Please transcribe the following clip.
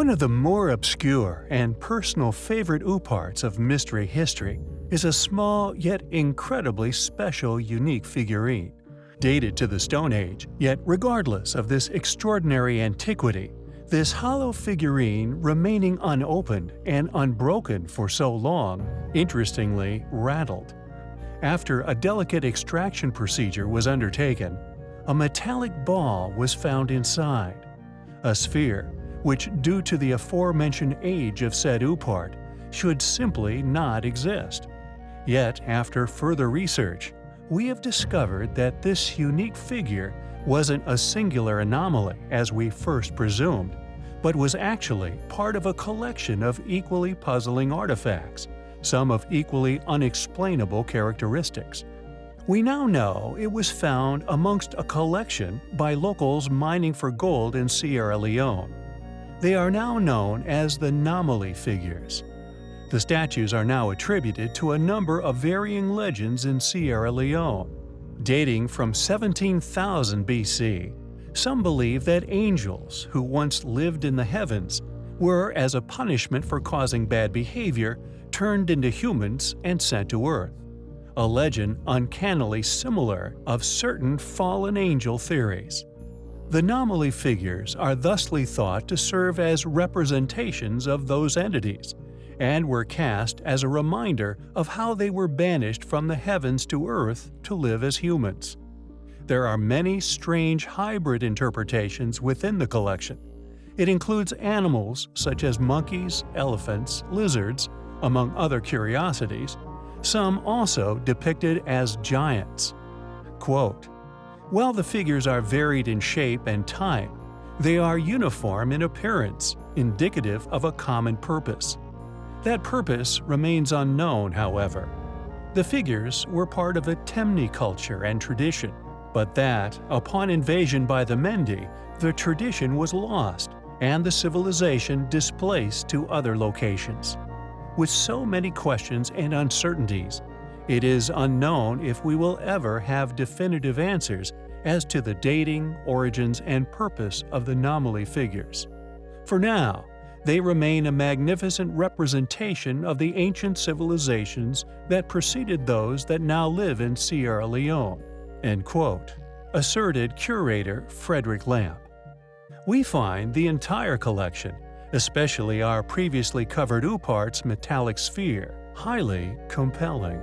One of the more obscure and personal favorite ooparts of mystery history is a small yet incredibly special unique figurine. Dated to the Stone Age, yet regardless of this extraordinary antiquity, this hollow figurine remaining unopened and unbroken for so long, interestingly rattled. After a delicate extraction procedure was undertaken, a metallic ball was found inside. A sphere, which due to the aforementioned age of said oopart, should simply not exist. Yet, after further research, we have discovered that this unique figure wasn't a singular anomaly as we first presumed, but was actually part of a collection of equally puzzling artifacts, some of equally unexplainable characteristics. We now know it was found amongst a collection by locals mining for gold in Sierra Leone. They are now known as the Nomoli figures. The statues are now attributed to a number of varying legends in Sierra Leone. Dating from 17,000 BC, some believe that angels, who once lived in the heavens, were, as a punishment for causing bad behavior, turned into humans and sent to Earth. A legend uncannily similar of certain fallen angel theories. The Nomoli figures are thusly thought to serve as representations of those entities, and were cast as a reminder of how they were banished from the heavens to earth to live as humans. There are many strange hybrid interpretations within the collection. It includes animals such as monkeys, elephants, lizards, among other curiosities, some also depicted as giants. Quote, while the figures are varied in shape and time, they are uniform in appearance, indicative of a common purpose. That purpose remains unknown, however. The figures were part of a Temne culture and tradition, but that, upon invasion by the Mendi, the tradition was lost and the civilization displaced to other locations. With so many questions and uncertainties, it is unknown if we will ever have definitive answers as to the dating, origins, and purpose of the Nomoli figures. For now, they remain a magnificent representation of the ancient civilizations that preceded those that now live in Sierra Leone." End quote, asserted curator Frederick Lamp. We find the entire collection, especially our previously covered oopart's metallic sphere, highly compelling.